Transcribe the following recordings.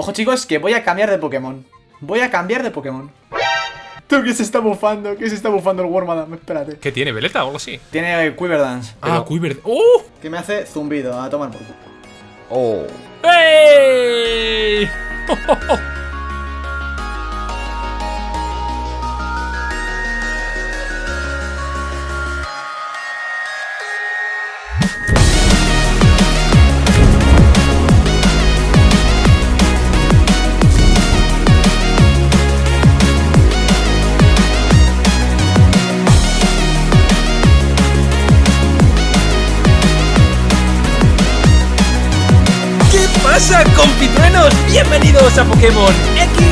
Ojo chicos, que voy a cambiar de Pokémon. Voy a cambiar de Pokémon. ¿Tú qué se está bufando? ¿Qué se está bufando el Wormadam? Espérate. ¿Qué tiene? ¿Veleta o algo así? Tiene Quiver Dance. Ah, Quiver. ¡Oh! Que me hace zumbido a tomar por culo. Oh. ¡Ey! pasa, compitruenos? Bienvenidos a Pokémon X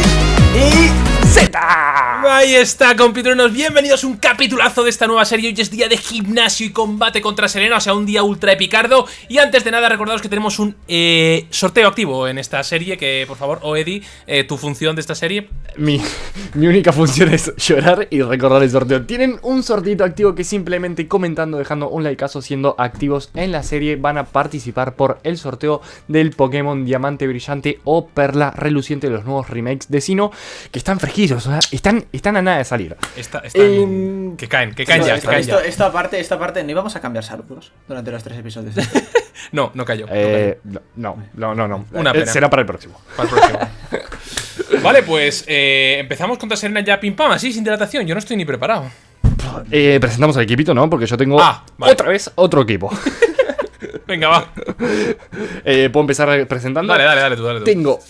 y Z. Ahí está, compitruenos. Bienvenidos a un capitulazo de esta nueva serie. Hoy es día de gimnasio y combate contra Serena, o sea, un día ultra epicardo. Y antes de nada, recordaros que tenemos un eh, sorteo activo en esta serie. Que, por favor, Oedi, eh, tu función de esta serie. Mi, única función es llorar y recordar el sorteo. Tienen un sortito activo que simplemente comentando, dejando un likeazo, siendo activos en la serie, van a participar por el sorteo del Pokémon Diamante Brillante o Perla Reluciente de los nuevos remakes de Sino, que están fresquillos, o sea, están, están a nada de salir. Están- Em, que caen, que caen ya, que esto, caen esto, ya. esta parte, esta parte, no íbamos a cambiar saludos durante los tres episodios. No, no cayó. no Eh, no, no, no, no. Una Eh, pena. Será para el próximo. Para el próximo. vale, pues eh, empezamos contra Serena ya pim pam, así sin dilatación. Yo no estoy ni preparado. Eh, presentamos al equipito, ¿no? Porque yo tengo Ah, vale. otra vez otro equipo. Venga, va. Eh, ¿Puedo empezar presentando? Dale, dale, dale tú, dale tú. Tengo,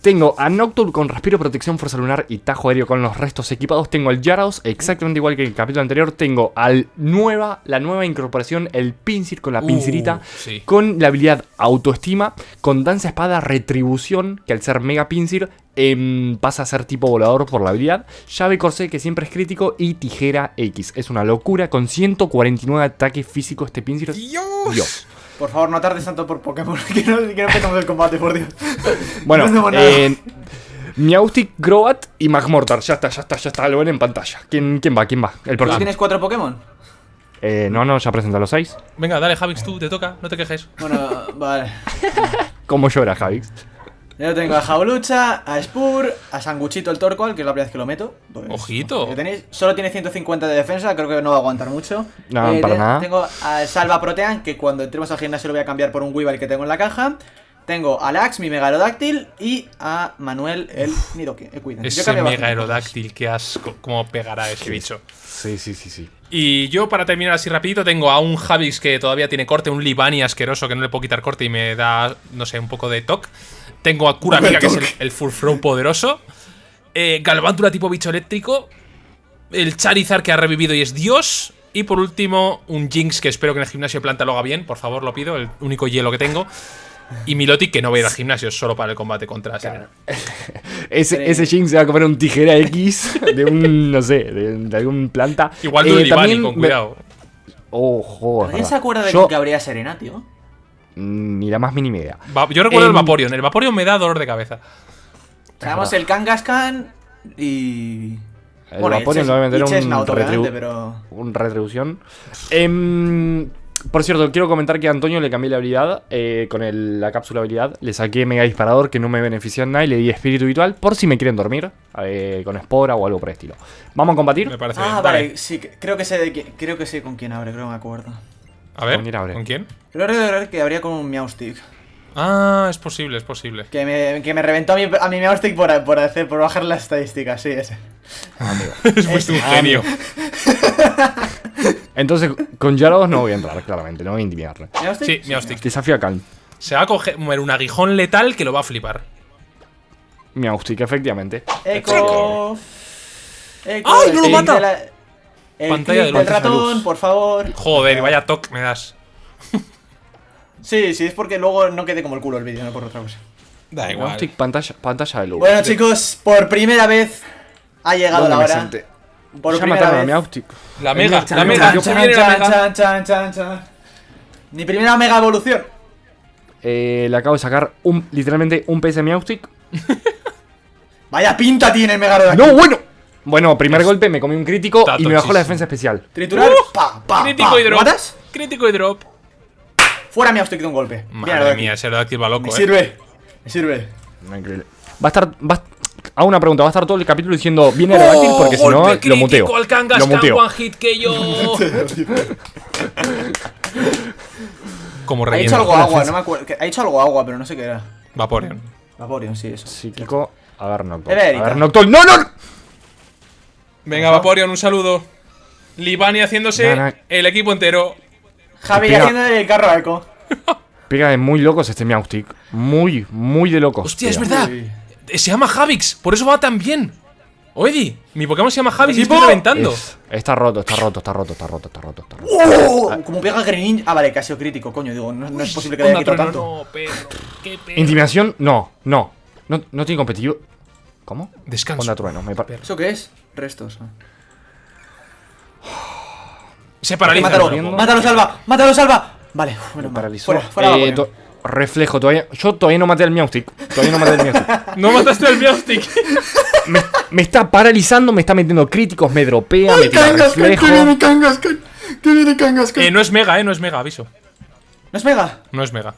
tengo a Nocturne con Respiro, Protección, Fuerza Lunar y Tajo Aéreo con los restos equipados. Tengo al Yaraos, exactamente igual que el capítulo anterior. Tengo al nueva, la nueva incorporación, el Pincir con la Uh, pincerita. sí. Con la habilidad Autoestima, con Danza Espada Retribución, que al ser Mega Pincir em, pasa a ser tipo volador por la habilidad. Llave Corsé, que siempre es crítico. Y Tijera X. Es una locura, con 149 ataques físicos este Pincir. Dios. Dios. Por favor, no tardes tanto por Pokémon, que no, que no empezamos el combate, por Dios. Bueno, No eh, Meowstic, Crobat y Magmortar. Ya está, ya está, ya está. Lo ven en pantalla. ¿Quién, quién va? ¿Quién va? El ¿Tú tienes cuatro Pokémon? Eh, no, no, ya presenta los seis. Venga, dale, Javix, tú, te toca, no te quejes. Bueno, vale. ¿Cómo llora, Javix? Yo tengo a Jaulucha, a Spur, a Sanguchito el Torqual, que es la primera vez que lo meto. Pues, Ojito. que tenéis, solo tiene 150 de defensa, creo que no va a aguantar mucho. Eh, No, para te- nada. Tengo a Salva Protean, que cuando entremos al gimnasio lo voy a cambiar por un Weavile que tengo en la caja. Tengo a Lax, mi Megarodáctil, y a Manuel, el Nidoking. Eh, Ese cambio mega bastante aerodáctil, qué asco, cómo pegará ese bicho. Sí, sí, sí, sí. Y yo, para terminar así rapidito, tengo a un Javix que todavía tiene corte, un Libani asqueroso que no le puedo quitar corte y me da, no sé, un poco de toc. Tengo a Kurapika, que es el, el Full Throw poderoso. Eh, Galvantula tipo bicho eléctrico. El Charizard que ha revivido y es Dios. Y por último, un Jinx que espero que en el gimnasio planta lo haga bien, por favor, lo pido, el único hielo que tengo. Y Milotic que no va a ir al gimnasio, solo para el combate contra Serena. Ese, ese Jinx se va a comer un tijera X de un, no sé, de, de algún planta. Igual de un Eh, Libani, también con me- cuidado. Ojo, es ¿Alguien se acuerda de Yo, que habría Serena, tío? Ni la más mínima idea. Va- yo recuerdo el Em, Vaporeon, el Vaporeon me da dolor de cabeza. Tenemos el Kangaskhan y. El Bueno, y Vaporeon lo va a meter un, retribu- pero. un retribución. Em, por cierto, quiero comentar que a Antonio le cambié la habilidad eh, con el- la cápsula habilidad. Le saqué mega disparador que no me beneficia en nada y le di espíritu habitual por si me quieren dormir eh, con espora o algo por el estilo. ¿Vamos a combatir? Me parece Ah, bien. vale, sí, que- creo que sé de creo que sé con quién abre, creo que me acuerdo. A ver, ¿Con quién abre? ¿con quién? Creo recordar que habría con un Meowstick. Ah, es posible, es posible. Que me, que me reventó a mi, a mi Meowstick por, por, hacer, por bajar las estadísticas, sí, ese. Fuiste un genio. Entonces, con Yarados no voy a entrar, claramente, no voy a intimidarle. ¿Meowstick? Sí, Meowstick. Desafío a Calm. Se va a coger un aguijón letal que lo va a flipar. Meowstic, efectivamente. Eco. Eco. ¡Ay, no lo mata! El Pantalla clic de del luz. ratón, por favor. Joder, vaya toque me das. Sí, sí, es porque luego no quede como el culo el vídeo, no por otra cosa. Da Meowstic, pantalla, pantalla de luz. Bueno, chicos, por primera vez ha llegado ¿Dónde la hora. Por ya primera mataron a vez. Meowstic. La mega, la mega. chan, Se viene la chan, mega. chan, chan, chan, chan. Mi primera mega evolución. Eh, le acabo de sacar un, literalmente un PS Meowstic. Vaya pinta tiene el Megarodon. ¡No, bueno! Bueno, primer golpe, me comí un crítico Está y me bajó la defensa especial. Triturar. Uh, pa, pa, Crítico pa. y ¿Lo drop. matas? Crítico y drop. Fuera Meowstick de un golpe. Madre mía, ese Aerodactyl va loco, Me eh. sirve. Me sirve. Increíble. Va a estar. Va a, a una pregunta, va a estar todo el capítulo diciendo viene Aerodactyl porque si no Oh, lo muteo. al Lo muteo. one hit que yo. Como Ha relleno. hecho algo agua, no me acuerdo. Ha hecho algo agua, pero no sé qué era. Vaporeon. Vaporeon, sí, eso. Psíquico, a ver Noctol. A ver Noctol. ¡No, no! Venga, Vaporeon, un saludo. Libani haciéndose el equipo entero. Javi Pega. haciendo el carro a eco. Pega de muy locos este Meowstic. Muy, muy de locos. Hostia, es verdad. Se llama Javix, por eso va tan bien. Oedi, mi Pokémon se llama Javix y estoy reventando. Es- está roto, está roto, está roto, está roto, está roto, está roto. ¡Oh! Como pega Greninja. Ah, vale, que ha sido crítico, coño. Digo, no, no es posible que le haya quitado tanto. no, perro. Qué perro. Intimidación, no, no. No, no tiene competitivo. ¿Cómo? Descanso. Onda trueno, me par- ¿Eso qué es? Restos. ah. Se paraliza. Mátalo, salva, mátalo, salva. Vale, mal. paralizó. Fuera, fuera Eh, to- reflejo, todavía. Yo todavía no maté al Meowstic. Todavía no maté al Meowstic. No mataste al Meowstic. me, me está paralizando, me está metiendo críticos, me dropea, me tira reflejo. Kangaskhan! ¡Que viene Kangaskhan! eh, no es Mega, eh, no es Mega, aviso. ¿No es Mega? No es Mega.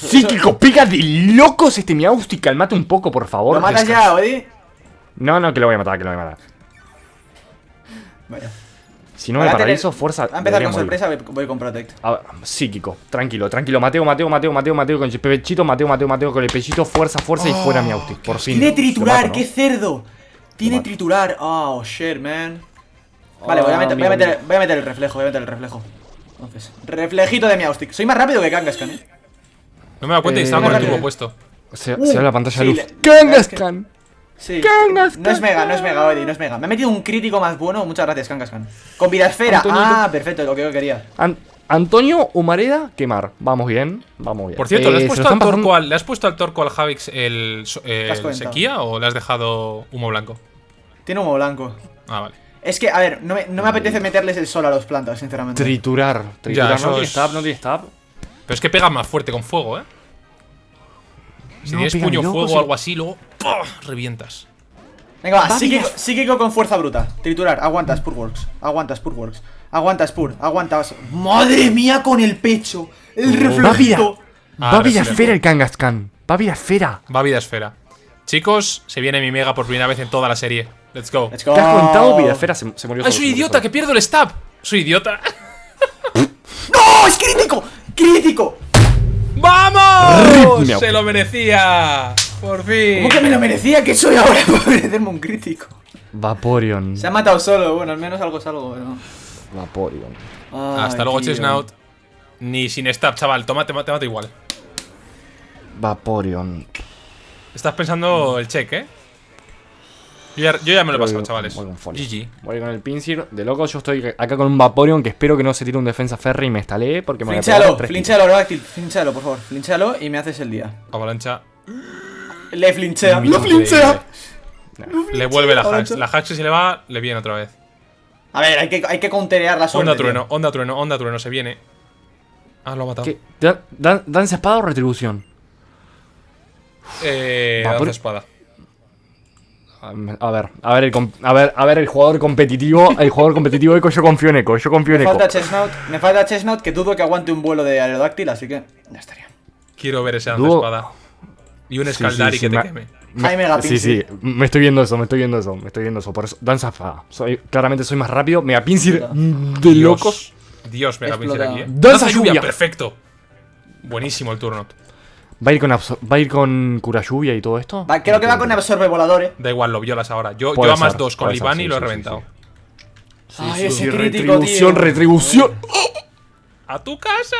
Psíquico, pega de locos este Meowstic. Calmate un poco, por favor. ¿Lo matas Descansa. ya, Odi? No, no, que lo voy a matar, que lo voy a matar. Vaya. Si no me Ahora tener- paralizo, fuerza. Va a empezar con sorpresa, voy- voy con Protect. A ver, psíquico, tranquilo, tranquilo. Mateo, Mateo, Mateo, Mateo, Mateo con el pechito, Mateo, Mateo, Mateo con el pechito, fuerza, fuerza y fuera mi. Por fin. Tiene triturar, mato, ¿no? qué cerdo. Tiene triturar. Oh, shit, man. Vale, voy a, Ah, meter, voy, a meter, voy a meter el reflejo, voy a meter el reflejo. Entonces, reflejito de Meowstic. Soy más rápido que Kangaskhan, eh. No me dado cuenta y Eh, estaba con el rápido. turbo puesto. Se, Uh, se ve la pantalla de luz. ¡Kangaskhan! Sí. Kangaskhan. No es mega, no es mega, Odi, no es mega. Me ha metido un crítico más bueno. Muchas gracias, Kangaskhan. Con vida esfera. Antonio, Ah, perfecto, lo que yo quería. An- Antonio Humareda, quemar. Vamos bien, vamos bien. Por cierto, ¿le, Eh, has se puesto al torco al, ¿le has puesto al torco al Javix el, sequía o le has dejado humo blanco? Tiene humo blanco. Ah, vale. Es que, a ver, no me, no me apetece meterles el sol a los plantas, sinceramente. Triturar. Triturar. Ya, no tiene es- stab, no tiene stab. Pero es que pega más fuerte con fuego, ¿eh? Si No, tienes pega puño fuego o algo así, luego revientas. Venga, va, psíquico, con fuerza bruta. Triturar, aguanta Spurworks. Aguanta Spurworks. Aguanta Spur, aguanta. ¡Madre mía con el pecho! El reflejito. Ah, Va vida esfera el Kangaskhan. Va vida esfera. Va vida esfera. Chicos, se viene mi mega por primera vez en toda la serie. Let's go. Let's go. ¿Te has contado? Vida esfera se, se murió ¡Ay, solo, soy idiota! solo. ¡Que pierdo el stab! ¡Soy idiota! ¡No! ¡Es crítico! ¡Crítico! ¡Vamos! Rip, ¡Se lo merecía! Por fin. ¿Cómo que me lo merecía? ¿Qué soy ahora para merecerme un crítico? Vaporeon. Se ha matado solo, bueno, al menos algo es algo, pero. Vaporeon. Ay, Hasta luego. Chesnaut. Ni sin stab, chaval. Tómate, te mato igual. Vaporeon. Estás pensando el check, ¿eh? Yo ya, yo ya me lo he pasado, chavales. voy con. GG. Voy con el Pinsir. De loco, yo estoy acá con un Vaporeon que espero que no se tire un defensa ferry y me estalee porque me voy a Flinchalo, flinchalo, flinchalo, por favor. Flinchalo y me haces el día. Avalancha. Le flinchea. ¡Lo flinchea! Le vuelve la Avalancha. La si se le va, le viene otra vez. A ver, hay que, hay que counterear la suerte. Onda tío. trueno, onda trueno, onda trueno, se viene. Ah, lo ha matado. ¿Qué? Dan- dan- ¿Danza espada o retribución? Eh. Danza espada. A ver, a ver, el, a ver, a ver el jugador competitivo, el jugador competitivo Eco, yo confío en Eco, yo confío en Me Eco. falta Chestnut, me falta Chestnut que dudo que aguante un vuelo de Aerodáctil, así que ya estaría. Quiero ver ese Dúo- espada. Y un Sí, escaldari sí, sí, que te me- queme. Me- Jaime Gapinci. Sí, sí, me estoy viendo eso, me estoy viendo eso, me estoy viendo eso. Por eso, danza. Soy, claramente soy más rápido. Mega Pinsir de Dios. locos. Dios, mega pincel Explota. aquí, eh. Danza lluvia. perfecto. Buenísimo el turno. ¿Va a ir con, ¿va a ir con cura lluvia y todo esto? Va, creo que va con absorbe volador, eh. Da igual, lo violas ahora. Yo, yo a más ser, dos con Libani sí, lo he sí, sí, reventado. Ay, Sí, ese sí, crítico, retribución, tío. retribución. ¡A tu casa!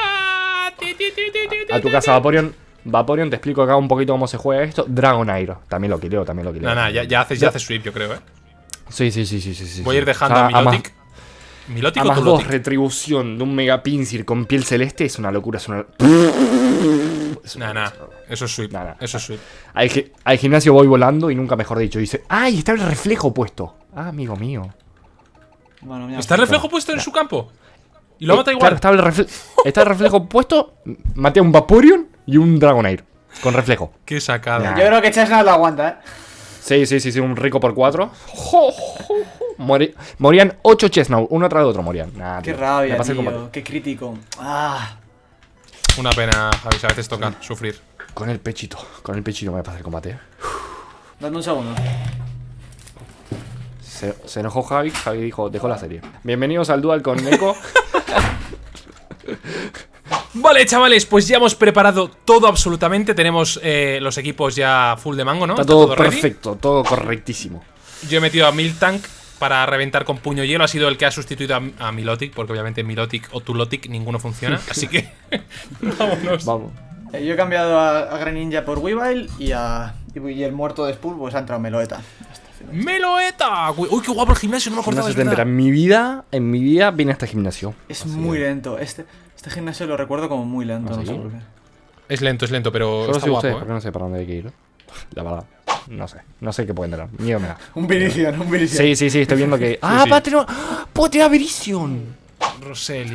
Ti, ti, ti, ti, ti, A tu casa, Vaporeon. Vaporeon, te explico acá un poquito cómo se juega esto. Dragonair. También lo quileo, también lo quileo. No, no, ya, ya haces, ya haces sweep, yo creo, eh. Sí, sí, sí, sí, sí. sí, Voy a sí. ir dejando O sea, a Milotic. Milotic A más dos, retribución de un Mega Pinsir con piel celeste es una locura. Es una... es una- Nah, nah. Eso es sweep. Nah, nah. Eso es sweep. Al, gi- al gimnasio voy volando y nunca mejor dicho. Dice, ¡ay! Está el reflejo puesto. Ah, amigo mío. Bueno, mira, ¿Está el reflejo puesto en su campo? Y lo mata Eh, igual. Claro, está el, refle- está el reflejo puesto. Maté a un Vaporeon y un Dragonair. Con reflejo. Qué sacada. Nah. Yo creo que Chestnut lo aguanta, eh. Sí, sí, sí, sí, un rico por cuatro. Morían 8 Chestnut, uno tras de otro morían. Nah, Qué tío, rabia, me pasé el tío. combate. Qué crítico. Ah. Una pena, Javi, a veces toca sufrir. Con el pechito, con el pechito me pasa el combate. Dame un segundo. Se, se enojó Javi, Javi dijo, dejó la serie. Bienvenidos al Dual con Neko. Vale, chavales, pues ya hemos preparado todo absolutamente. Tenemos eh, los equipos ya full de mango, ¿no? Está todo ready. perfecto, todo correctísimo. Yo he metido a Miltank para reventar con puño hielo. Ha sido el que ha sustituido a, a Milotic, porque obviamente Milotic o Tulotic ninguno funciona. así que. vámonos. Vamos. Eh, yo he cambiado a, a Greninja por Weavile y a. Y, el muerto de Spur, pues ha entrado Meloeta. ¡Meloeta! Uy, qué guapo el gimnasio, no me acordaba. En mi vida, en mi vida vine a este gimnasio. Es Así muy lento. Este, este gimnasio lo recuerdo como muy lento, ¿Ah, no sé por qué. Es lento, es lento, pero Solo está guapo. ¿eh? porque no sé para dónde hay que ir. La verdad. No sé. No sé qué pueden tener. Miedo me da. Un Virizion, un Virizion. Sí, sí, sí, estoy viendo que. ¡Ah, sí. tener. ¡Ah! ¡Puedo tirar! Roselia.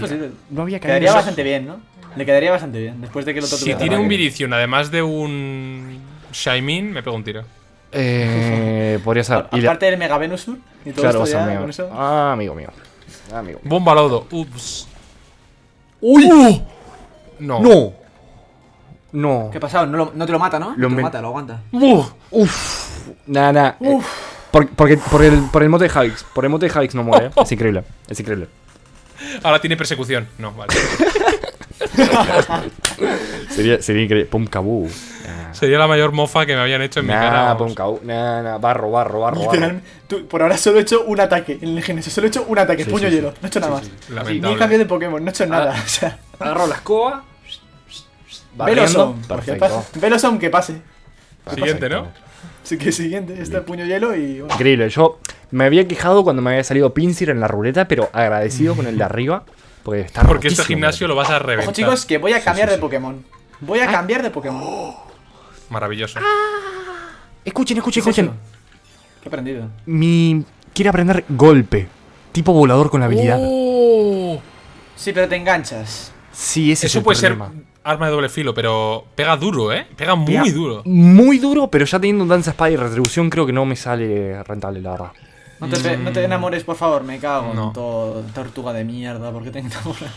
No había caído. quedaría bastante bien, ¿no? Le quedaría bastante bien, después de que lo otro Si tiene ataque. un Virizion, además de un Shaimin, me pego un tiro. Eh. Podría ser. A- Y la- Aparte del Mega Venusur y todo Claro, esto sea, ya, amigo. con eso. Ah, amigo mío. Ah, amigo. Bomba lodo. Ups. ¡Uy! No. ¡No! No. ¿Qué ha pasado? No, lo- no te lo mata, ¿no? Lo Te lo mata, lo aguanta. Uf. Uf. Nada, nada. Eh, por, porque, por, el, por el mote de Javix. Por el mote de Javix no muere. ¿eh? Es increíble. Es increíble. Ahora tiene persecución. No, vale. Sería, sería increíble. Pum cabú. Nah, Sería la mayor mofa que me habían hecho en mi cara. pum cabú. Nah, nah. Barro, barro, barro. barro. Tú, por ahora solo he hecho un ataque en el gimnasio. Solo he hecho un ataque, Sí, puño sí, hielo. sí. No he hecho nada más. Ni cambiado de Pokémon, no he hecho nada. O sea, Agarro la escoba. Velosom. Perfecto. pase- Velosom que pase. Siguiente, ¿no? Así que siguiente, este puño hielo y. bueno. Increíble. Yo me había quejado cuando me había salido Pinsir en la ruleta, pero agradecido con el de arriba. Porque está Porque este gimnasio lo vas a reventar. Ojo, chicos, que voy a cambiar sí, de sí. Pokémon. Voy a cambiar de Pokémon. Maravilloso. Escuchen, escuchen, ¿Qué es escuchen. eso? ¿Qué he aprendido? Mi. Quiere aprender golpe. Tipo volador con la habilidad. Oh. Sí, pero te enganchas. Sí, ese es Eso el puede problema. ser arma de doble filo, pero pega duro, ¿eh? Pega muy Pega duro. Muy duro, pero ya teniendo un Danza Espada y retribución, creo que no me sale rentable, la verdad. No te, pe- no te enamores, por favor, me cago No. en todo. Tortuga de mierda, ¿por qué te enamoras?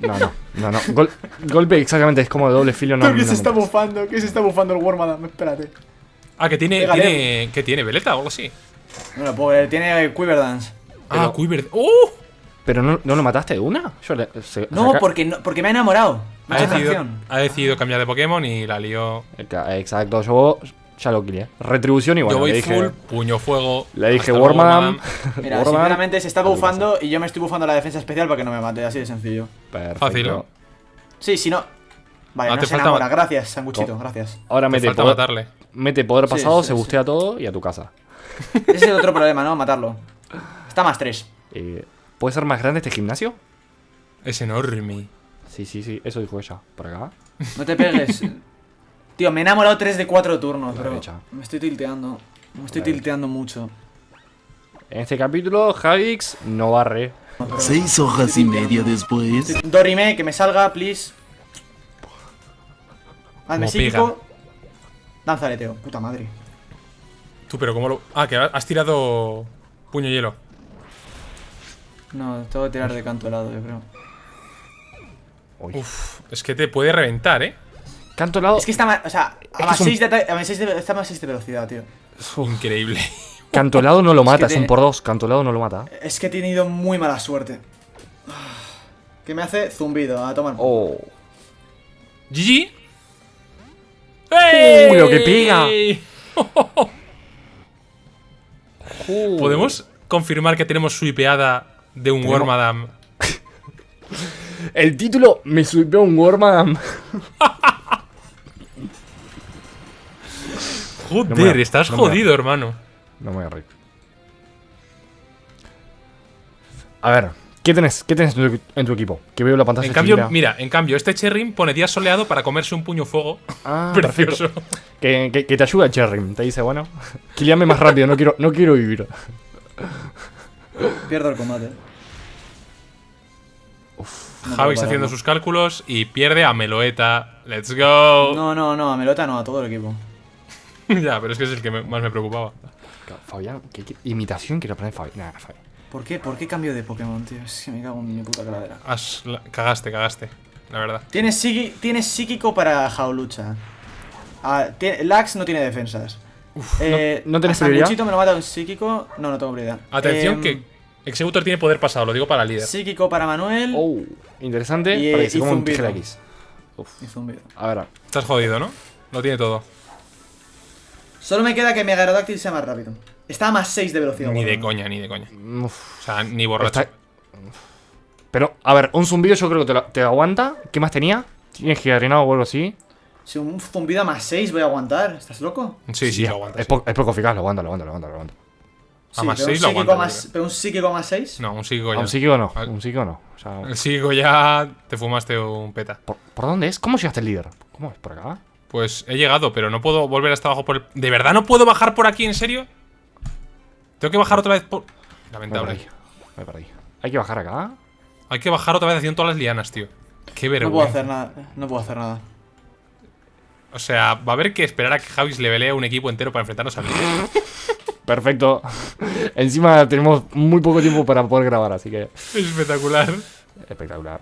No, no, no, no. Gol- golpe exactamente es como de doble filo, no. ¿Qué no se me está bufando? ¿Qué se está bufando el Wormadam? Espérate. Ah, que tiene. Pégale. tiene ¿Qué tiene? ¿Veleta o algo así? No lo puedo ver, tiene Quiver Dance. Ah, Quiver. ¡Oh! ¿Pero no, no lo mataste de una? Yo le, se- No, porque, no, porque me ha enamorado. Ha decidido, ha decidido cambiar de Pokémon y la lió. Exacto, yo ya lo quería. Retribución y bueno, Yo voy le dije. full, puño fuego. Le dije. Wormadam. Mira, sinceramente se está bufando y yo me estoy bufando la defensa especial para que no me mate, así de sencillo. Perfecto. Fácil. Sí, si no. Vale, Ah, no te se falta enamora, gracias, sanguchito, gracias. Ahora Te mete falta poder, matarle. mete poder Sí, pasado, sí, se sí. bustea todo y a tu casa. Ese es el otro problema, ¿no? Matarlo. Está más 3. Eh, ¿Puede ser más grande este gimnasio? Es enorme. Sí, sí, sí, eso dijo ella. Por acá. No te pegues. Tío, me he enamorado 3 de 4 turnos, La pero derecha. me estoy tilteando. Me estoy La tilteando mucho. En este capítulo, Javix no barre. Seis hojas y media después. Dorime, que me salga, please. Hazme Como psíquico. Danza aleteo, puta madre. Tú, pero ¿cómo lo.? Ah, que has tirado. Puño hielo. No, tengo que tirar de canto helado, yo creo. Uy. Uf, es que te puede reventar, ¿eh? Canto lado. Es que está más. O sea, que a más es un- 6 de ataque. A más 6 de, está más 6 de velocidad, tío. Increíble. Cantolado no lo mata, es, tiene- un por dos. Cantolado no lo mata. Es que he tenido muy mala suerte. ¿Qué me hace? Zumbido, a tomar. Oh. GG. Uy, lo que pega. ¿Podemos confirmar que tenemos swipeada de un Wormadam? El título me subió un Wormadam. Joder, No estás no jodido, hermano. No me voy a reír. A ver, ¿qué tenés, ¿qué tenés en tu, en tu equipo? Que veo la pantalla En cambio, mira, en cambio, este Cherrim pone día soleado para comerse un puño fuego. Ah, Precioso. perfecto. Que, que- que te ayuda Cherry. Te dice, bueno, killeame más rápido, no quiero, no quiero vivir. Pierdo el combate. No Javi puedo está haciendo sus cálculos y pierde a Meloeta. Let's go. No, no, no, a Melota no, a todo el equipo. ya, pero es que es el que me- más me preocupaba. Fabián, ¿qué, qué imitación quiero aprender Fabián? Nah, Fabián. ¿Por qué? ¿Por qué cambio de Pokémon, tío? Es que me cago en mi puta caladera. Has- la- cagaste, cagaste. La verdad. Tienes, psiqui- tienes psíquico para Jaulucha. Ah, tiene- Lax no tiene defensas. Eh, ¿no- no tenés a prioridad? Me lo mata un psíquico. No, no tengo priorididad. Atención Em, que Executor tiene poder pasado, lo digo para el líder. Psíquico para Manuel. Oh, interesante. Y, para que se y coma un tijera X. Y zumbido. A ver. Estás jodido, ¿no? Lo tiene todo. Solo me queda que mi Aerodáctil sea más rápido. Está a más 6 de velocidad. Ni de coña, ni de coña. Uf, O sea, ni borracho. está- Pero, a ver, un zumbido yo creo que te, lo- te aguanta. ¿Qué más tenía? ¿Tienes gigarinado o algo así? Si un zumbido a más 6 voy a aguantar. ¿Estás loco? Sí, sí, lo aguanta. Es, sí. po- es poco eficaz, lo aguanta, lo aguanta, lo aguanta, lo aguanta. A más pero un 6 lo psíquico aguanta. más- Pero un psíquico más 6. creo. No, un psíquico ¿A ya. un psíquico no? Un psíquico no. O sea, El psíquico ya te fumaste un peta. ¿por, por dónde es? ¿Cómo llegaste al líder? ¿Cómo es? ¿Por acá? Pues he llegado, pero no puedo volver hasta abajo por el... ¿De verdad no puedo bajar por aquí, en serio? Tengo que bajar otra vez por... Me Lamentable. perdí. Me perdí. ¿Hay que bajar acá? Hay que bajar otra vez haciendo todas las lianas, tío. Qué No vergüenza. puedo hacer nada. No puedo hacer nada. O sea, va a haber que esperar a que Javis le velee a un equipo entero para enfrentarnos al líder. Perfecto. Encima tenemos muy poco tiempo para poder grabar, así que. Espectacular. Espectacular.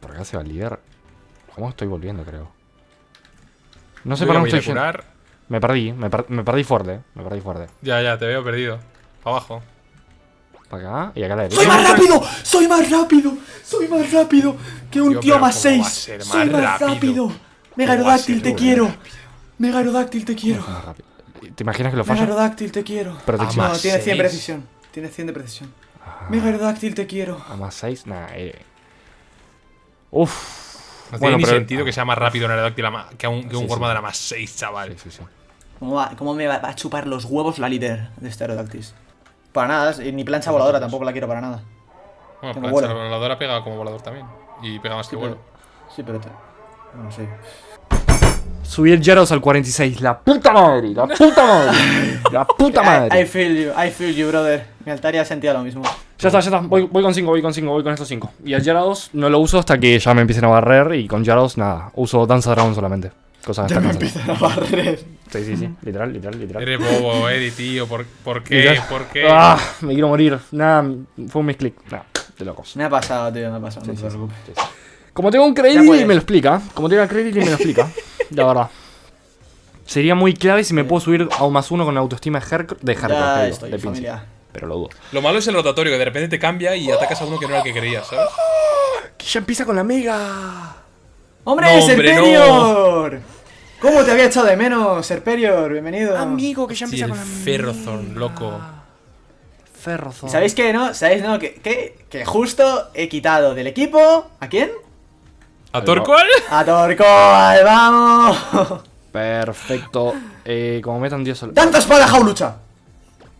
Por acá se va el líder. ¿Cómo estoy volviendo, creo? No sé para dónde estoy yendo. Me perdí, me, per- me perdí fuerte. Me perdí fuerte. Ya, ya, te veo perdido. Para abajo. Para acá y acá a la ¡Soy derecha. más rápido! ¡Soy más rápido! ¡Soy más rápido! ¡Que un Tío, más ¿cómo va a 6! ser ¡Soy más rápido? rápido! va a Megarodáctil, ser te quiero. Megarodáctil, te quiero. ¿Te imaginas que lo falla? Megarodáctil, te quiero. Protección. No, más tiene 100 seis. precisión. Tiene 100 de precisión. Megarodáctil, te quiero. A más 6, nada. Eh. Uf. No Bueno, tiene ni pero- sentido que sea más rápido un Aerodáctil que un, que un Sí, sí. de la más 6, chaval. Sí, sí, sí. ¿Cómo, va- cómo me va, a chupar los huevos la líder de este Aerodáctil? Para nada, ni plancha voladora tampoco la quiero para nada. Bueno, plancha voladora pega como volador también. Y pega más que vuelo. Sí, pero te. No sé. Subí el Jaros al 46. La puta madre. La puta madre. La puta I, I madre. feel you, I feel you, brother. Mi Altaria sentía lo mismo. Ya está, ya está. Voy, voy con 5, voy con 5, voy con estos 5. Y el Gyarados no lo uso hasta que ya me empiecen a barrer. Y con Gyarados nada. Uso Danza Dragon solamente. Cosa Ya me empiezan a barrer. Sí, sí, sí. Literal, literal, literal. Eres bobo, Eddie, tío. ¿Por, por qué? Literal. ¿Por qué? Ah, me quiero morir. Nada, fue un misclick. Nada, de locos. Me ha pasado, tío, me ha pasado. Sí, no sí, te sí. preocupes. Sí. Como tengo un Ya credit y me lo explica. Como tengo un credit y me lo explica. La verdad. Sería muy clave si me puedo subir a un más uno con autoestima de Herc- de Herc, Ya te digo, estoy, de familia. Pero lo dudo. Lo malo es el rotatorio, que de repente te cambia y atacas a uno que no era el que querías, ¿sabes? Que ya empieza con la mega. ¡Hombre, No, Serperior! ¿Cómo te había echado de menos, Serperior? Bienvenido. Amigo, que ya Sí, empieza el con la Ferrothorn, loco. Ferrothorn. ¿Sabéis qué, no? ¿Sabéis, no? Que, que, que justo he quitado del equipo. ¿A quién? ¿A Torkoal? ¡A Torcoal! ¡Vamos! Perfecto. Eh, como metan Dios al. ¡Tanta espada, jaulucha!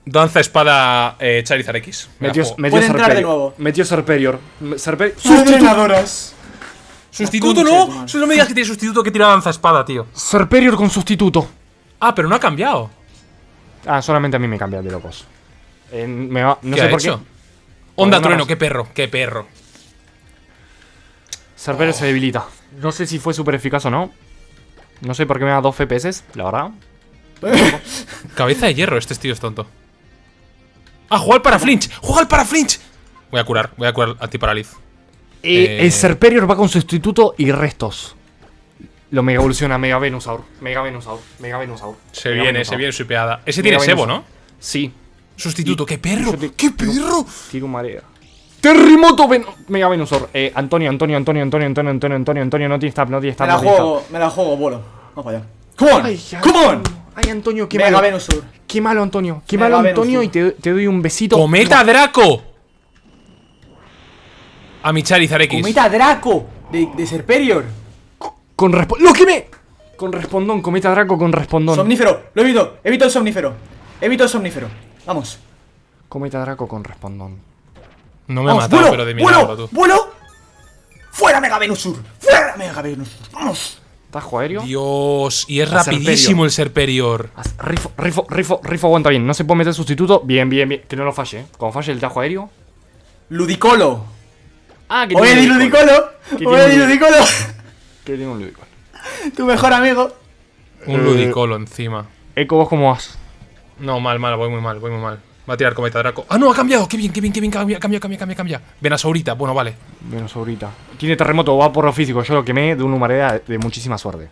Danza espada eh, Charizard X. Me Metió, metió Puede entrar de Serperior. nuevo. Metió Serperior. Serperior. ¡Sustituto! No. No me digas que tiene sustituto que tira danza espada, tío. Serperior con sustituto. Ah, pero no ha cambiado. Ah, solamente a mí me cambia de locos. Eh, me va- no ¿Qué sé ha por hecho? qué. Onda trueno, qué perro, qué perro. Serperior se debilita. No sé si fue súper eficaz o no. No sé por qué me da 2 FPS, la verdad. Cabeza de hierro, este tío es tonto. Ah, juega al para flinch, juega al para flinch. Voy a curar, voy a curar antiparaliz. Eh, Eh. El Serperior va con sustituto y restos. Lo mega evoluciona Mega Venusaur. Mega Venusaur. Mega Venusaur. Se Mega viene, Venusaur. se viene supeada. Ese Mega tiene Sebo. ¿no? Sí. Sustituto, qué perro, te- qué perro. Tiro marea. Terremoto Ven Mega Venusaur. Eh, Antonio, Antonio, Antonio, Antonio, Antonio, Antonio, Antonio, Antonio, no tiene stab, no tiene Me stab, la no juego, me la juego, vuelo. Vamos para allá. ¡Come on! Ay, ¡Come on! Ay, Antonio, qué Mega malo. Venusur. Qué malo, Antonio. Qué Mega malo, Antonio, y te, te doy un besito. Cometa Draco. A mi Charizard X. Cometa Draco de, de Serperior. Con respo- ¡Lo quemé! Con respondón, cometa Draco con respondón. Somnífero, lo evito, evito el somnífero. Evito el somnífero. Vamos. cometa Draco con respondón. No me ha Vamos, matado, vuelo, pero de vuelo, milagro, tú. vuelo. ¡Fuera Mega Venusur! ¡Fuera Mega Venusur! ¡Vamos! ¿Tajo aéreo? Dios, y es A rapidísimo el Serperior. Rifo, rifo, rifo, rifo aguanta bien. No se puede meter sustituto. Bien, bien, bien. Que no lo falle, ¿eh? Como falle el tajo aéreo. Ludicolo. Ah, que Ludicolo. ¿Qué O tiene Eddie un Ludicolo. Que tiene un ludicolo. Tu mejor amigo. Un Eh. ludicolo encima. Eco, ¿vos cómo vas? No, mal, mal, voy muy mal, voy muy mal. Va a tirar cometa Draco. Ah, no, ha cambiado. Qué bien, qué bien, qué bien. Cambia, cambia, cambia, cambia, cambia. Venasaurita, bueno, vale. Menos ahorita. Tiene terremoto, va por lo físico. Yo lo quemé de una humareda de, muchísima suerte.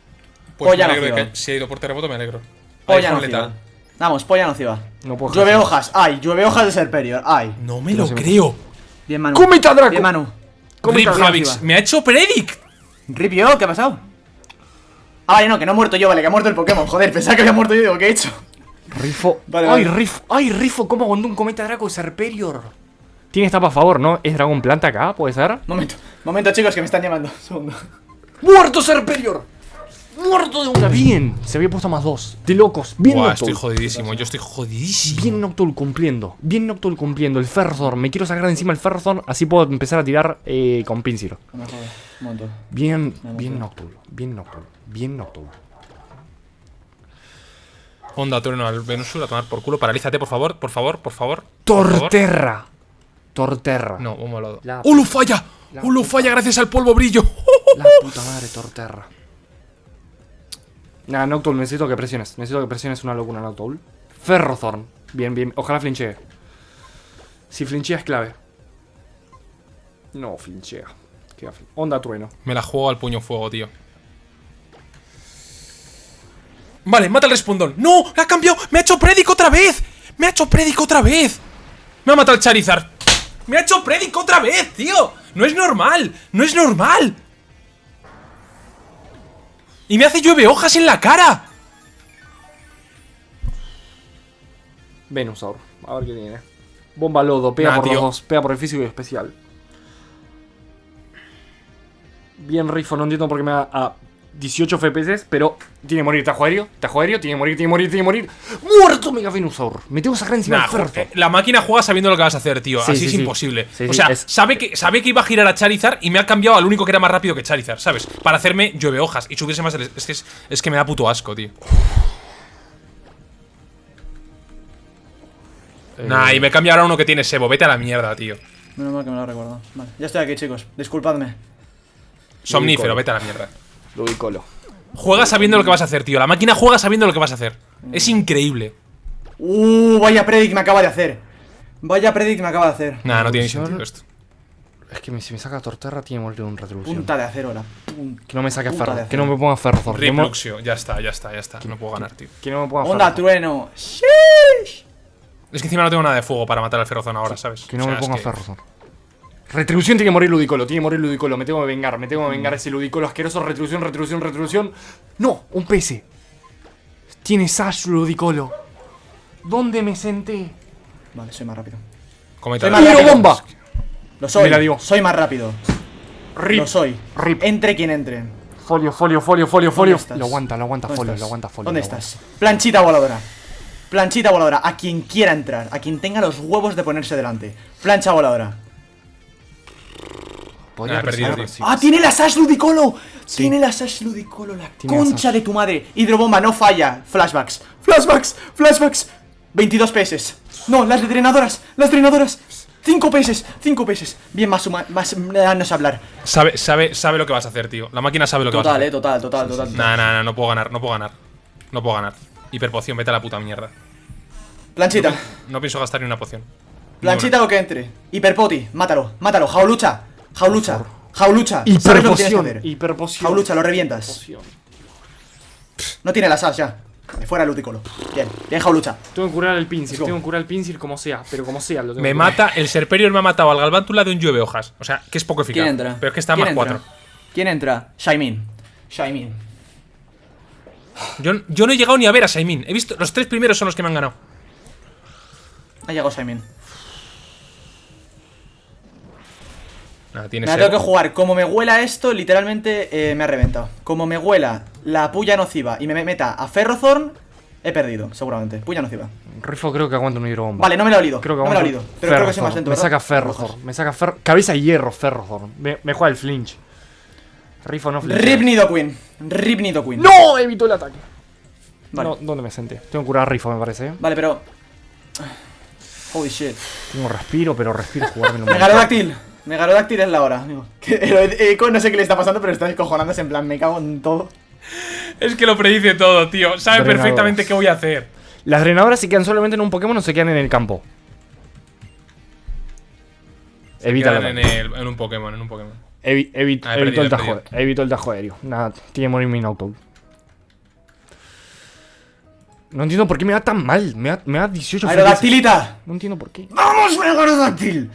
Pues me no alegro de que si ha ido por terremoto, me alegro. Polla nociva. Vamos, polla nociva. No puedo Llueve hojas. Ay, llueve hojas de Serperior. Ay. No me lo creo. Bien, Manu. ¡Cómete, Draco! Bien, Manu. Rip nociva. me ha hecho predict. Rip yo, ¿qué ha pasado? Ah, vale, no, que no he muerto yo, vale, que ha muerto el Pokémon. Joder, pensaba que había muerto yo digo, ¿qué he hecho? Rifo. Vale, ay, vale. Rifo. Ay, Rifo, ¿cómo aguantó un cometa Draco Serperior? Tiene etapa a favor, ¿no? ¿Es dragón planta acá? ¿Puede ser? Momento, momento, chicos, que me están llamando. Segundo. ¡Muerto Serperior! ¡Muerto de una! Bien, se había puesto más dos. De locos. Bien Buah, Noctowl. estoy jodidísimo, yo estoy jodidísimo. Bien Noctowl cumpliendo. Bien Noctowl cumpliendo. El Ferrothorn. Me quiero sacar de encima el Ferrothorn. Así puedo empezar a tirar eh, con. No jodas, un momento. Bien, bien. Noctowl. Bien Noctowl. Bien Noctowl. Onda, trueno al Venusur a tomar por culo. Paralízate, por favor, por favor, por favor. Torterra. Torterra. No, un molado. La- ¡Ulu falla! la ¡Ulu falla gracias al polvo brillo! La puta madre, Torterra. Nah, Noctowl, necesito que presiones. Necesito que presiones una locura, Noctowl. Ferrothorn. Bien, bien. Ojalá flinchee. Si flinchea es clave. No, flinchea. Onda trueno. Me la juego al puño fuego, tío. Vale, mata el respondón. ¡No! ¡Ha cambiado! ¡Me ha hecho Predic otra vez! ¡Me ha hecho Predic otra vez! Me ha matado el Charizard. ¡Me ha hecho Predic otra vez, tío! ¡No es normal! ¡No es normal! Y me hace llueve hojas en la cara. Venusaur. A ver qué tiene. Bomba lodo. Pega Nah, por tío. los dos. Pega por el físico y especial. Bien, Rifo. No entiendo por qué me da a 18 FPS, pero tiene que morir. Tajo aéreo. Tajo aéreo. Tiene que morir, tiene que morir, tiene que morir. ¡Muerto Mega Venusaur! Me tengo que sacar encima Nah, del eh, la máquina juega sabiendo lo que vas a hacer, tío. Sí, Así sí, es sí. imposible. Sí, o sea, es- sabe, que, sabe que iba a girar a Charizard y me ha cambiado al único que era más rápido que Charizard, ¿sabes? Para hacerme llueve hojas y subirse más el. Es que, es, es que me da puto asco, tío. Eh, Nah, y me cambia ahora uno que tiene Sebo. Vete a la mierda, tío. Menos mal que me lo recordado. Vale, ya estoy aquí, chicos. Disculpadme. Somnífero, vete a la mierda. Ludicolo. Juega sabiendo lo que vas a hacer, tío. La máquina juega sabiendo lo que vas a hacer. Es increíble. Uh, vaya predict me acaba de hacer. Vaya predict me acaba de hacer. Nah, no tiene sentido esto. Es que me- si me saca Torterra, tiene que morir un retribución. Punta de acero la. Que no me saque Ferro. Que no me ponga mo- Ripluxio, ya está, ya está, ya está. No puedo ganar, tío. que no me ponga Onda, trueno. Sheesh. Es que encima no tengo nada de fuego para matar al Ferrozón ahora, ¿sabes? Que no O sea, me es ponga que- Ferrothorn. Retribución tiene que morir Ludicolo, tiene que morir Ludicolo, me tengo que vengar, me tengo que vengar ese Ludicolo asqueroso, retribución, retribución, retribución. No, un PC. Tiene Sash Ludicolo. ¿Dónde me senté? Vale, soy más rápido. Cometa Soy más ¡Tiro rápido. bomba! Lo soy. Me la dio. Soy más rápido. Rip. Lo soy. Rip. Entre quien entre. Folio, folio, folio, folio, folio. estás? Lo aguanta, lo aguanta ¿Dónde folio, estás? lo aguanta folio. ¿Dónde estás? Planchita voladora. Planchita voladora. A quien quiera entrar. A quien tenga los huevos de ponerse delante. Plancha voladora. Podría Ah, perdido. ¡Ah, tiene la Sash Ludicolo! Tiene la Sash Ludicolo, la Tiene concha de tu madre. Hidrobomba, no falla. Flashbacks. Flashbacks. Flashbacks. 22 PS. No, las drenadoras. Las drenadoras. 5 PS. 5 PS. Bien, más, huma- más no sé hablar. Sabe, sabe, sabe lo que vas a hacer, tío. La máquina sabe lo que vas a Total, hacer. eh, total, total, total. total. Nah, nah, nah, no puedo ganar, no puedo ganar. No puedo ganar. Hiperpoción, vete a la puta mierda. Planchita. No pienso gastar ni una poción. Planchita o que entre. Hiperpoti. Mátalo. Mátalo. Jaulucha. Jaulucha. Jaulucha. ¿Sabes lo Hiperpoción, hiperpoción. Jaulucha, lo revientas. Poción. No tiene la Sash ya. Vale, Fuera el Ludicolo. Bien, bien, Jaulucha. Tengo que curar el pincel, go. tengo que curar el pincel como sea, pero como sea lo tengo Me mata, el Serperior me ha matado al Galvántula de un llueve hojas. O sea, que es poco eficaz. ¿Quién entra? Pero es que está ¿Quién más entra? 4. ¿Quién entra? Shaimin. Shaimin. Yo, yo no he llegado ni a ver a Saimin. He visto. Los tres primeros son los que me han ganado. Ha llegado Shaimin. Nada, tiene Me la Sebo. tengo que jugar. Como me huela esto, literalmente eh, me ha reventado. Como me huela la puya nociva y me meta a Ferrothorn, he perdido, seguramente. Puya nociva. Rifo creo que aguanta un hidrobomba. Vale, no me lo he olido. Creo que no me lo he olido. Pero creo que soy más lento. Me saca Ferrothorn, me saca Ferro. Cabeza de hierro, Ferrothorn. Me, me juega el flinch. Rifo no flinch. Rip Nidoqueen. Rip Nidoqueen. ¡No! Evitó el ataque. Vale. No, ¿dónde me senté? Tengo que curar a Rifo, me parece. ¿eh? Vale, pero. Holy shit. Tengo respiro, pero respiro jugármelo un Megalodáctil. Megalodáctil es la hora, amigo. Que no sé qué le está pasando, pero está descojonándose en plan, me cago en todo. Es que lo predice todo, tío. Sabe Drenadoras. perfectamente qué voy a hacer. Las drenadoras se quedan solamente en un Pokémon o se quedan en el campo. Evita el Quedan en, ataque. el- en un Pokémon, en un Pokémon. Evi- evi- Ah, perdido, el tajo, evitó el tajo aéreo. Nada, tiene que morir mi. No entiendo por qué me da tan mal. Me da, me da 18 FPS. ¡Aerodactilita! No entiendo por qué. ¡Vamos, Megarodáctil!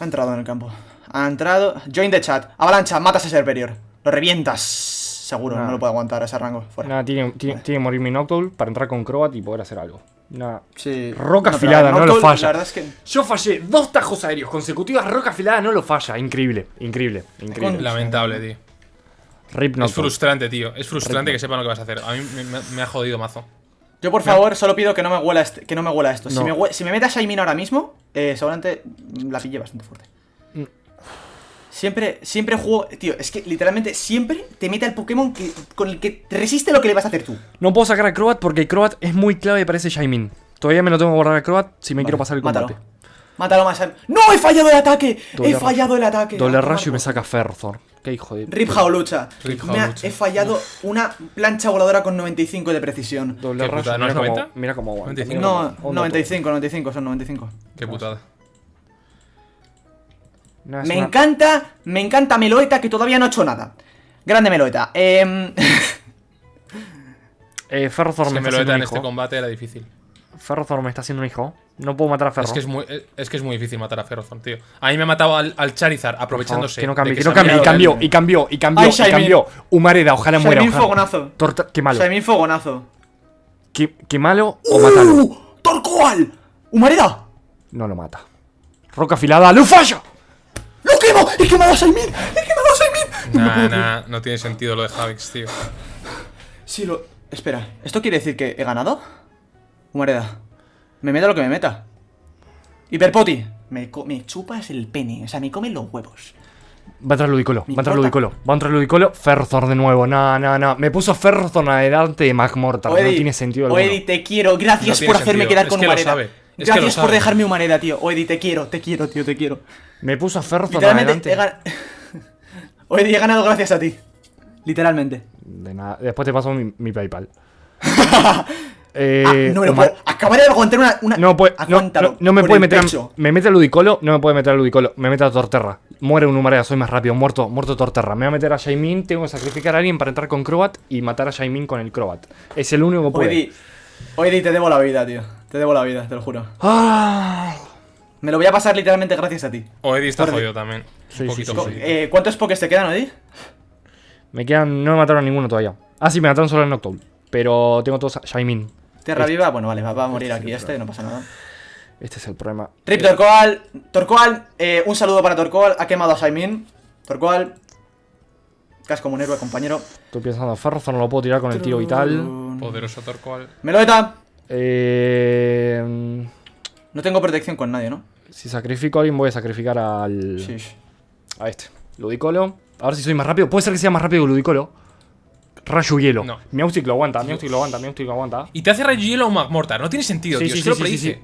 Ha entrado en el campo. Ha entrado. Join the chat. Avalancha, matas a Serperior. Lo revientas. Seguro, Nah. no lo puedo aguantar a ese rango. Fuera. Nada, tiene, tiene, tiene que morir mi Noctowl para entrar con Crobat y poder hacer algo. Nada. Sí. Roca afilada, no lo falla. La verdad es que. Yo fallé dos tajos aéreos consecutivos. Roca afilada no lo falla. Increíble, increíble, increíble. Con- Lamentable, tío. Rip Es frustrante, tío. Es frustrante que sepan lo que vas a hacer. A mí me, me- me ha jodido mazo. Yo, por favor, solo pido que no me huela, este- que no me huela esto. Si, me si me mete a Shaymin ahora mismo, eh, seguramente la pille bastante fuerte. Mm. Siempre, siempre juego. Tío, es que literalmente siempre te mete al Pokémon que, con el que te resiste lo que le vas a hacer tú. No puedo sacar a Crobat porque Crobat es muy clave para ese Shaymin. Todavía me lo tengo que guardar a Crobat si me quiero pasar el Mátalo. combate. Mátalo más. al- ¡No! ¡He fallado el ataque! Doble ¡He fallado el ataque! Doble A tomar rayo y me saca Ferrothorn. Qué hijo de. Rip Jaulucha. Rip Me ha- he fallado una plancha voladora con 95 de precisión. Doble Qué putada, ¿no mira es cómo, 90? mira cómo aguanta. 95. mira cómo- No, onda 95, 95, son 95. Qué putada. es Me una- encanta, me encanta Meloeta que todavía no ha hecho nada. Grande Meloeta. Eh, Eh, Ferrothorn Si me me está lo haciendo en un este hijo. combate era difícil. Ferrothorn me está haciendo un hijo. No puedo matar a Ferro. Es que es muy, es- que es muy difícil matar a Ferrothorn, tío. A mí me ha matado al, al Charizard aprovechándose. Que no cambie, que se no cambie. Y cambió, y cambió, y cambió, Ay, y cambió. Humareda, ojalá muera. Shaymin ojalá. fogonazo. Torta- qué malo. Shaymin Fogonazo. Qué, qué malo o matalo. ¡Uh! ¡Torcoal! ¡Humareda! No lo mata. Roca afilada, ¡lo falla! ¡Lo quemo! ¡He quemado a Shaymin! ¡He quemado a Shaymin! Nah, nah, no tiene sentido lo de Javix, tío. Sí, lo. Espera, ¿esto quiere decir que he ganado? Humareda. Me meta lo que me meta. Hiperpoti. Me, me chupas el pene. O sea, me comen los huevos. Va a entrar Ludicolo, va a entrar. Ludicolo, va a entrar Ludicolo, Ferrothorn de nuevo, no, no, no, me puso Ferrothorn adelante de Magmortar, no Oedi, tiene sentido alguno. Oedi, te quiero. Gracias No por hacerme sentido. quedar Es con que lo Humareda. sabe. Es que Gracias lo por sabe. dejarme Humareda, tío. Oedi, te quiero, te quiero, tío, te quiero. Me puso a adelante. he gan- Oedi, he ganado gracias a ti. Literalmente. De nada, después te paso mi, mi PayPal. eh, Ah, no me lo puedo. Acabaré de aguantar una. una... No, Aguántalo. no me puede el meter a. Me mete a Ludicolo, no me puede meter a Ludicolo. Me mete a Torterra. Muere un Humareda, soy más rápido. Muerto, muerto Torterra. Me va a meter a Shaymin. Tengo que sacrificar a alguien para entrar con Crobat y matar a Shaymin con el Crobat. Es el único que puede. Oedi. Oedi, te debo la vida, tío. Te debo la vida, te lo juro. Ah. Me lo voy a pasar literalmente gracias a ti. O Eddie está jodido también. Sí, un sí, poquito sí. Eh, ¿Cuántos pokés te quedan, Oedi? Me quedan. No me mataron a ninguno todavía. Ah, sí, me mataron solo el Noctowl. Pero tengo todos a Shaymin. Tierra viva, bueno, vale, va, va a morir aquí este, no pasa nada. Este es el problema. Rip Torcoal, Torcoal, eh, un saludo para Torcoal, ha quemado a Shaimin. Torcoal, cas como un héroe, compañero. Estoy pensando, Ferrothorn lo puedo tirar con el tiro vital. Poderoso Torcoal. Meloeta, Eh, no tengo protección con nadie, ¿no? si sacrifico a alguien, voy a sacrificar al. Sí. A este. Ludicolo. A ver si soy más rápido. Puede ser que sea más rápido que Ludicolo. Rayo hielo. No. Miaustic lo aguanta, Miaustic lo aguanta, Miaustic lo aguanta. Y te hace Rayo Hielo o Magmortar. No tiene sentido, Sí, tío. sí, es que sí, lo predice. sí.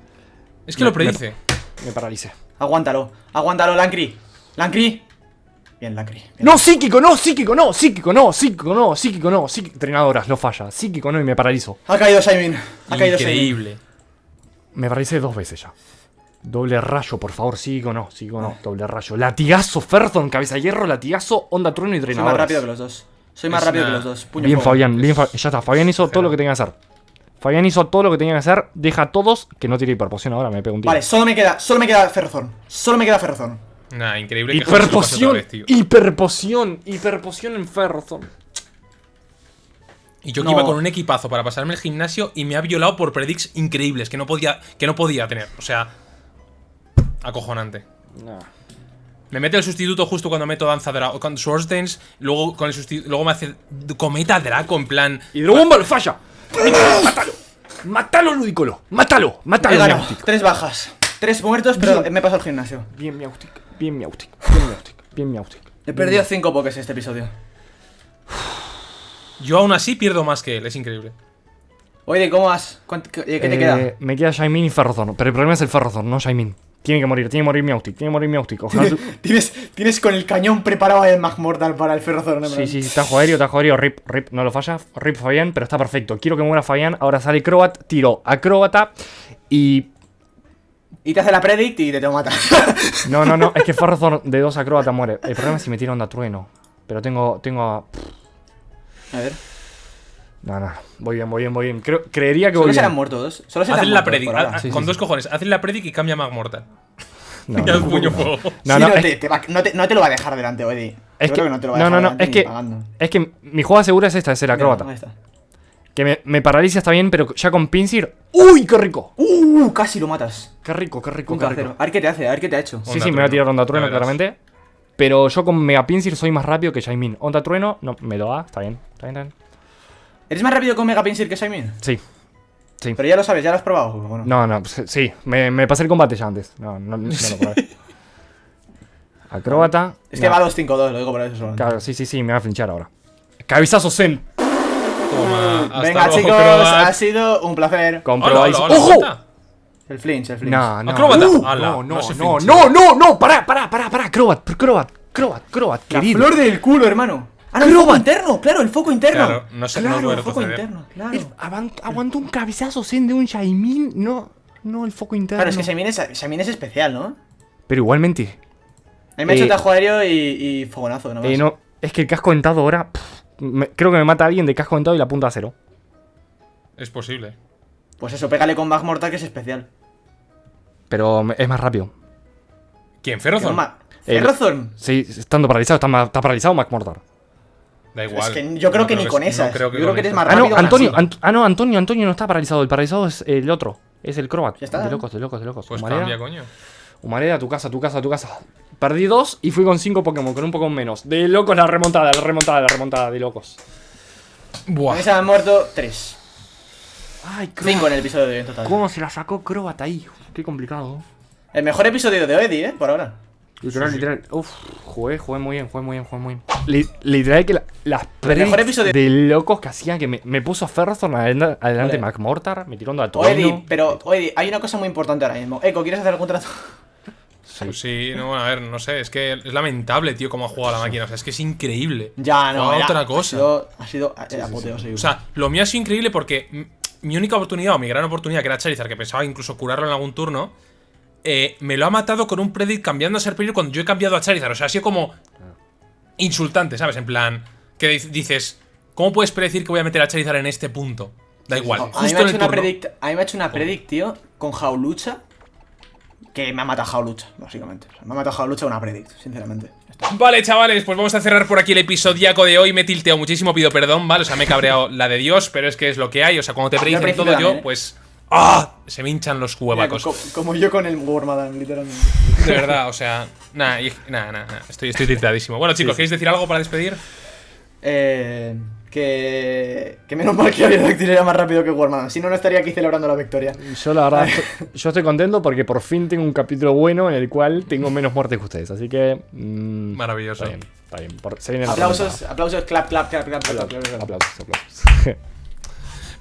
Es que lo predice. Me paralicé. Aguántalo, aguántalo, Lancri. Lancri. Bien, Lancri. bien. No, psíquico, no, psíquico, no, psíquico, no, psíquico, no, psíquico, no, psíquico. Entrenadoras, lo falla. Psíquico, no, y me paralizo. Ha caído Shaimin. Ha caído. Increíble. Me paralicé dos veces ya. Doble rayo, por favor, psíquico, no, psíquico, no, doble rayo. Latigazo, Ferthon, cabeza de hierro, latigazo, onda trueno y entrenadoras. más rápido que los dos. Soy más Es rápido una- que los dos. Puño Bien. Fabián, bien, Fa- ya está. Fabián hizo todo lo que tenía que hacer. Fabián hizo todo lo que tenía que hacer. Deja a todos que no tire hiperpoción ahora, me pego un tiro. Vale, solo me queda, solo me queda Ferrozón. Solo me queda Ferrozón. Nah, increíble que Hiperpoción, tío. hiperpoción, hiperpoción en Ferrozón. Y yo que No. iba con un equipazo para pasarme el gimnasio y me ha violado por predicts increíbles que no podía, que no podía tener. O sea, acojonante. Me mete el sustituto justo cuando meto danza Draco con Swords Dance, luego con el luego me hace cometa Draco en plan Hidrobomba lo falla. Mátalo. Mátalo, Ludicolo. Mátalo. He Mátalo, ganado. Tres bajas. Tres muertos, pero Bien. me he pasado el gimnasio. Bien, Miaustic. Bien, Miaustic. Bien, Miaustic. Bien, Miaustic. He perdido cinco pokés este episodio. Yo aún así pierdo más que él, es increíble. Oye, ¿cómo vas? ¿Cuánto- ¿Qué, qué te Eh, queda? Me queda Shaimin y Ferrozón. Pero el problema es el Ferrozón, no Shaimin. Tiene que morir, tiene que morir Miaustic. Tiene que morir Miaustic. Ojalá. tú- Tienes, tienes con el cañón preparado el Magmortal para el Ferrozón, ¿no? Sí, sí, sí, tajo aéreo, tajo aéreo, rip, rip, no lo falla, rip Fabián, pero está perfecto. Quiero que muera Fabián, ahora sale Crobat, tiro acróbata y... Y te hace la predict y te te mata. No, no, no, es que Ferrozón de dos acróbata muere. El problema es si me tira onda trueno. Pero tengo, tengo a... A ver. No, no. Voy bien, voy bien, voy bien. Creo, creería que Solo voy serán bien. muertos. Solo serán Hacen la muertos predic. por ahora. ah, Sí, con sí, dos sí. cojones. Hacen la predic y cambia Mag Mortal. No, Ya no, puño fuego. no, Sí, no, no, es, te, te va- no, te, no te lo va a dejar delante, Eddie. es Yo creo que no te lo va a no, dejar no, no, delante es ni que, pagando. es que mi jugada segura es esta, es el acróbata. Mira, ahí está. Que me, me paraliza está bien, pero ya con Pinsir. ¡Uy, qué rico! Uh, casi lo matas. Qué rico, qué rico, Un qué rico. A ver qué te hace, a ver qué te ha hecho. Sí, Onda sí, me voy a trueno. tirar onda Ya trueno, verás. claramente. Pero yo con Mega Pinsir soy más rápido que Shaimin. Onda trueno, no, me lo da, está bien. Está bien, está bien. ¿Eres más rápido con Mega Pinsir que Simon? Sí. Sí. Pero ya lo sabes, ya lo has probado. ¿o no? No, no, pues, sí, me, me pasé el combate ya antes. No, no, no lo probé. Acróbata. Es que no, va 2-5-2, lo digo por eso solo. Claro, sí, sí, sí, me va a flinchar ahora. Cabezazo Zen. Toma. Venga, luego, chicos, ha sido un placer. Comprobáis. hola, hola, ¡Ojo! El flinch, el flinch. No, no. Acróbata. Uh, no, no no, no, no, no, no, pará, pará, pará, pará, Crobat, Crobat, Crobat, Crobat, La querido. flor del culo, hermano. Ah, no, el foco interno, claro, el foco interno. Claro, no sé, no claro, puede el foco interno, claro. Aguantó un cabezazo Zen de un Shaimin, no, no el foco interno. Claro, es que Shaimin es, Shaimin es especial, ¿no? Pero igualmente, A mí me ha hecho Eh, tajo aéreo y, y fogonazo, eh, no, es que el casco dentado ahora, pff, me- creo que me mata a alguien de casco dentado y la punta a cero. Es posible. Pues eso, pégale con Mag Mortal que es especial. Pero es más rápido. ¿Quién? No El- Ferrozorn. Sí, estando paralizado, está, paralizado Mac Mortar. Da igual. Es que yo creo que ni con es- esas. No creo que Yo creo con que eres más Ah, no, rápido. Antonio. Ant- ah, no, Antonio, Antonio no está paralizado. El paralizado es el otro. Es el Crobat. Ya está. De locos, de locos, de locos. Pues Humareda, cambia, coño. Humareda, tu casa, tu casa, tu casa. Perdí dos y fui con cinco Pokémon, con un Pokémon menos. De locos la remontada, la remontada, la remontada, de locos. A Buah. mí se me han muerto tres. Ay, Cinco en el episodio de hoy en total. ¿Cómo se la sacó Crobat ahí? Qué complicado. El mejor episodio de Eddie, ¿eh? Por ahora. Literal, literal. Uf, jugué, jugué muy bien, jugué muy bien, jugué muy bien. Li- literal que la- las mejor predicts episodio- de locos que hacían que me, me puso Ferrazón adelante, adelante Vale. Mac Mortar, me tiró onda a O Eddie, pero, Eddie, hay una cosa muy importante ahora mismo. Eco, ¿quieres hacer el contrato? Pues sí, no, bueno, a ver, no sé, es que es lamentable, tío, cómo ha jugado la máquina. O sea, es que es increíble. Ya, no. Ya. otra cosa. Ha sido, ha sido eh, apoteósico. O sea, lo mío ha sido increíble porque mi única oportunidad o mi gran oportunidad, que era Charizard, que pensaba incluso curarlo en algún turno, eh, me lo ha matado con un predict cambiando a Serperior cuando yo he cambiado a Charizard. O sea, ha sido como insultante, ¿sabes? En plan, que di- dices, ¿cómo puedes predecir que voy a meter a Charizard en este punto? Da igual, a, mí me justo en el turno. predict, a mí me ha hecho una predict, tío, con Jaulucha. Que me ha matado Jaulucha, básicamente. O sea, me ha matado Jaulucha una predict, sinceramente. Vale, chavales, pues vamos a cerrar por aquí el episodiaco de hoy. Me he tilteado muchísimo, pido perdón, ¿vale? O sea, me he cabreado la de Dios, pero es que es lo que hay. O sea, cuando te predicen todo yo, ¿eh? pues. ¡Ah! Se me hinchan los Mira, huevacos. co- como yo con el Wormadan, literalmente. De verdad, o sea. Nada, nada, nada. Estoy, estoy tiltadísimo. Bueno, chicos, ¿queréis decir algo para despedir? Eh, que. Que menos mal que Aerodactyl era más rápido que Wormadan. Si no, no estaría aquí celebrando la victoria. Yo la verdad, estoy- yo estoy contento porque por fin tengo un capítulo bueno en el cual tengo menos muertes que ustedes. Así que... mm, Maravilloso. Está bien, está bien. Por- se viene la Aplausos, aplausos, clap, clap, clap, clap, clap, clap, remontada. clap. Aplausos, aplausos.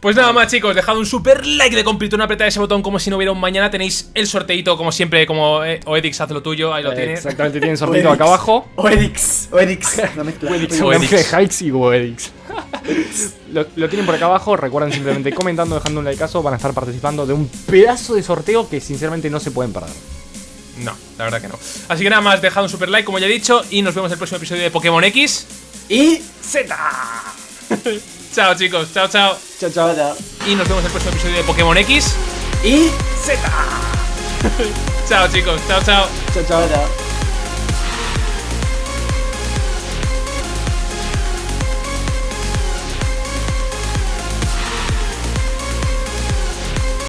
Pues nada más, chicos, dejad un super like de completo, una apretada ese botón como si no hubiera un mañana. Tenéis el sorteito, como siempre, como eh, Oedix, haz lo tuyo, ahí lo tienes. Exactamente, tienen sortito acá abajo. Oedix, Oedix, mezcla. Oedix. De Hikes y Goedix. lo, lo tienen por acá abajo. Recuerden simplemente comentando, dejando un likeazo. Van a estar participando de un pedazo de sorteo que sinceramente no se pueden perder. No, la verdad que no. Así que nada más, dejad un super like, como ya he dicho, y nos vemos en el próximo episodio de Pokémon X. Y. Z. chao, chicos, chao, chao. Chao, chao, chao. Y nos vemos en el próximo episodio de Pokémon X. Y. Z. chao, chicos, chao, chao. Chao, chao, chao.